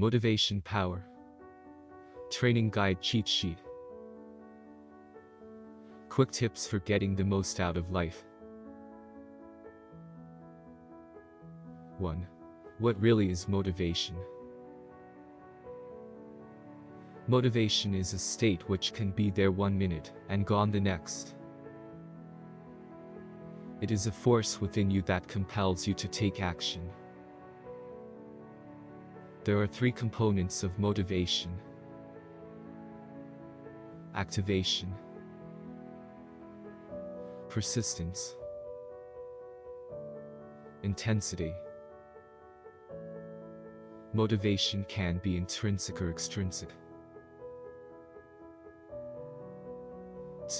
Motivation Power Training Guide Cheat Sheet Quick tips for getting the most out of life. 1. What really is motivation? Motivation is a state which can be there one minute and gone the next. It is a force within you that compels you to take action. There are three components of motivation. Activation Persistence Intensity Motivation can be intrinsic or extrinsic.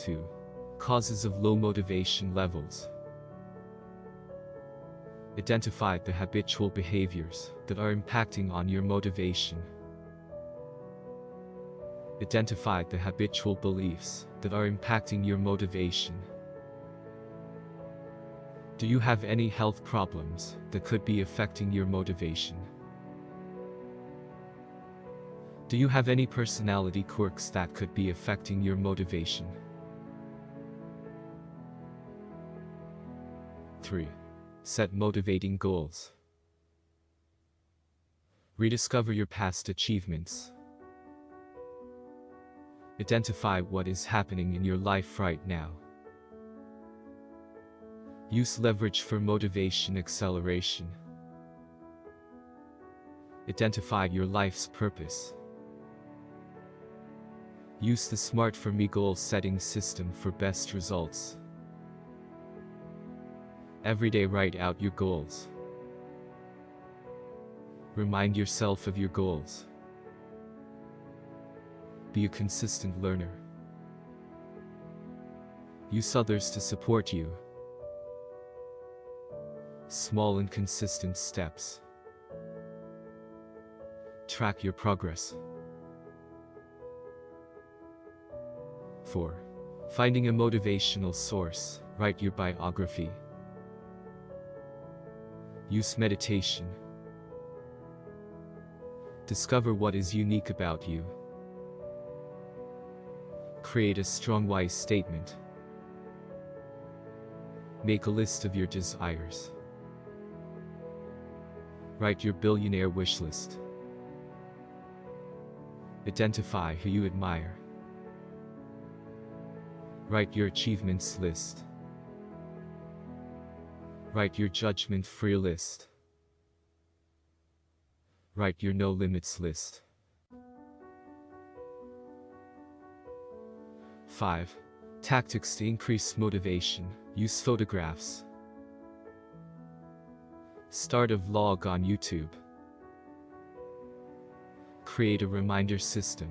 2. Causes of low motivation levels. Identify the habitual behaviors that are impacting on your motivation. Identify the habitual beliefs that are impacting your motivation. Do you have any health problems that could be affecting your motivation? Do you have any personality quirks that could be affecting your motivation? 3. Set motivating goals. Rediscover your past achievements. Identify what is happening in your life right now. Use leverage for motivation acceleration. Identify your life's purpose. Use the Smart for Me goal setting system for best results. Every day write out your goals. Remind yourself of your goals. Be a consistent learner. Use others to support you. Small and consistent steps. Track your progress. 4. Finding a motivational source, write your biography. Use meditation. Discover what is unique about you. Create a strong why statement. Make a list of your desires. Write your billionaire wish list. Identify who you admire. Write your achievements list. Write your judgment-free list. Write your no limits list. 5. Tactics to increase motivation. Use photographs. Start a vlog on YouTube. Create a reminder system.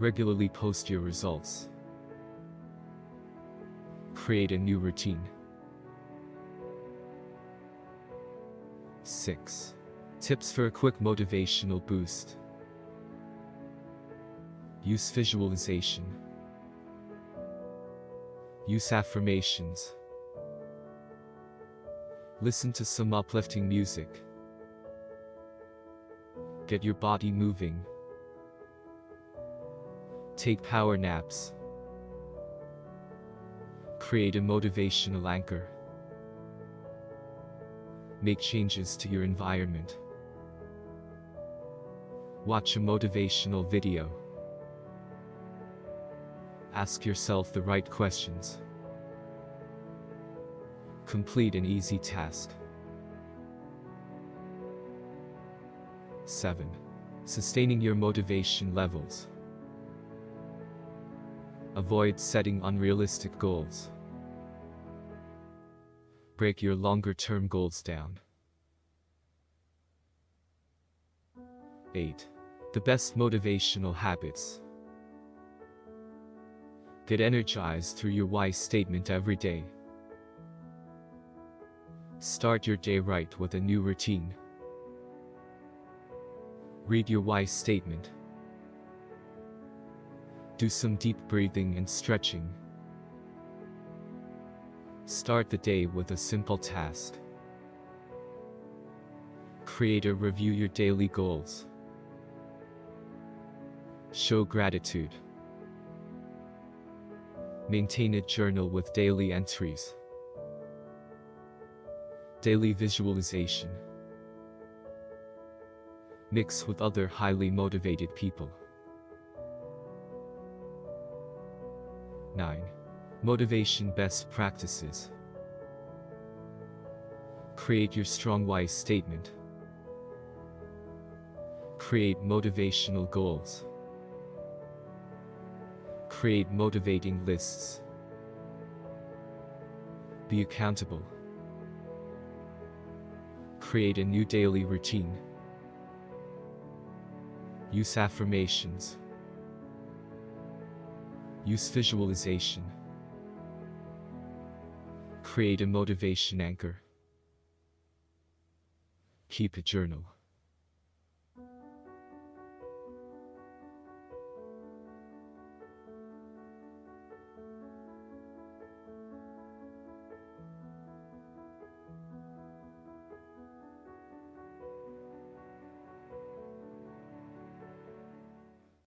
Regularly post your results. Create a new routine. 6. Tips for a quick motivational boost. Use visualization. Use affirmations. Listen to some uplifting music. Get your body moving. Take power naps. Create a motivational anchor. Make changes to your environment. Watch a motivational video. Ask yourself the right questions. Complete an easy task. 7. Sustaining your motivation levels. Avoid setting unrealistic goals. Break your longer-term goals down. 8. The best motivational habits. Get energized through your why statement every day. Start your day right with a new routine. Read your why statement. Do some deep breathing and stretching. Start the day with a simple task. Create or review your daily goals. Show gratitude. Maintain a journal with daily entries. Daily visualization. Mix with other highly motivated people. 9. Motivation Best Practices Create your strong why statement. Create motivational goals. Create motivating lists. Be accountable. Create a new daily routine. Use affirmations. Use visualization. Create a motivation anchor. Keep a journal.